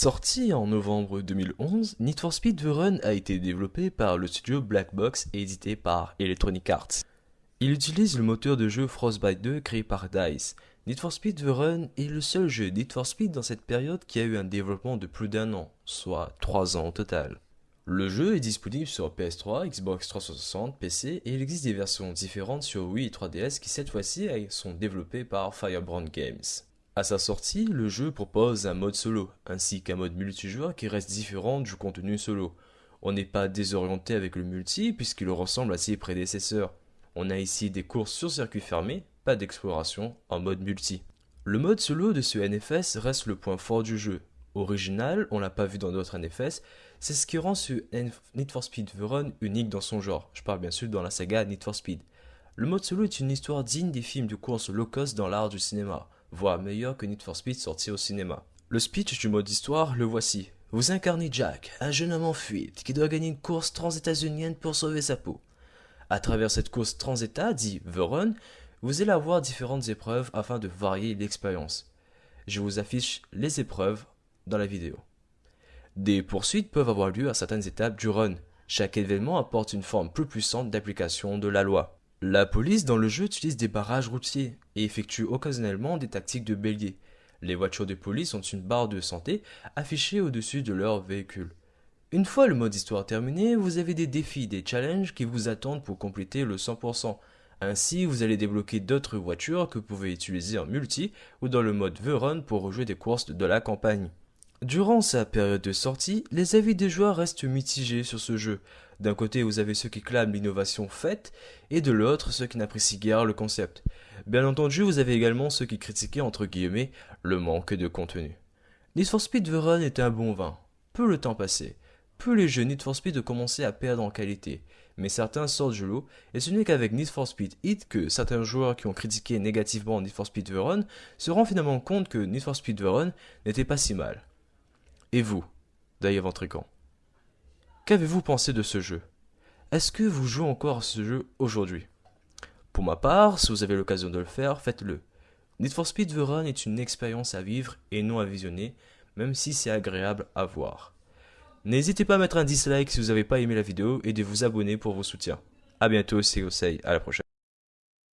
Sorti en novembre 2011, Need for Speed The Run a été développé par le studio Black Box et édité par Electronic Arts. Il utilise le moteur de jeu Frostbite 2 créé par DICE. Need for Speed The Run est le seul jeu Need for Speed dans cette période qui a eu un développement de plus d'un an, soit 3 ans au total. Le jeu est disponible sur PS3, Xbox 360, PC et il existe des versions différentes sur Wii et 3DS qui cette fois-ci sont développées par Firebrand Games. À sa sortie, le jeu propose un mode solo, ainsi qu'un mode multijoueur qui reste différent du contenu solo. On n'est pas désorienté avec le multi puisqu'il ressemble à ses prédécesseurs. On a ici des courses sur circuit fermé, pas d'exploration en mode multi. Le mode solo de ce NFS reste le point fort du jeu. Original, on l'a pas vu dans d'autres NFS, c'est ce qui rend ce Need for Speed Run unique dans son genre. Je parle bien sûr dans la saga Need for Speed. Le mode solo est une histoire digne des films de course low cost dans l'art du cinéma, voire meilleur que Need for Speed sorti au cinéma. Le speech du mode histoire, le voici. Vous incarnez Jack, un jeune homme en fuite qui doit gagner une course trans-états-unienne pour sauver sa peau. À travers cette course trans-état, dit The Run, vous allez avoir différentes épreuves afin de varier l'expérience. Je vous affiche les épreuves dans la vidéo. Des poursuites peuvent avoir lieu à certaines étapes du run. Chaque événement apporte une forme plus puissante d'application de la loi. La police dans le jeu utilise des barrages routiers et effectue occasionnellement des tactiques de bélier. Les voitures de police ont une barre de santé affichée au-dessus de leur véhicule. Une fois le mode histoire terminé, vous avez des défis, des challenges qui vous attendent pour compléter le 100%. Ainsi, vous allez débloquer d'autres voitures que vous pouvez utiliser en multi ou dans le mode The Run pour rejouer des courses de la campagne. Durant sa période de sortie, les avis des joueurs restent mitigés sur ce jeu. D'un côté, vous avez ceux qui clament l'innovation faite, et de l'autre, ceux qui n'apprécient guère le concept. Bien entendu, vous avez également ceux qui critiquaient entre guillemets le manque de contenu. Need for Speed Run est un bon vin. Peu le temps passé plus les jeux Need for Speed commençaient à perdre en qualité, mais certains sortent du lot, et ce n'est qu'avec Need for Speed Hit que certains joueurs qui ont critiqué négativement Need for Speed Run se rendent finalement compte que Need for Speed Run n'était pas si mal. Et vous, Dave Ventrican Qu'avez-vous pensé de ce jeu? Est-ce que vous jouez encore à ce jeu aujourd'hui? Pour ma part, si vous avez l'occasion de le faire, faites-le. Need for Speed The Run est une expérience à vivre et non à visionner, même si c'est agréable à voir. N'hésitez pas à mettre un dislike si vous n'avez pas aimé la vidéo et de vous abonner pour vos soutiens. A bientôt, c'est Osei, à la prochaine.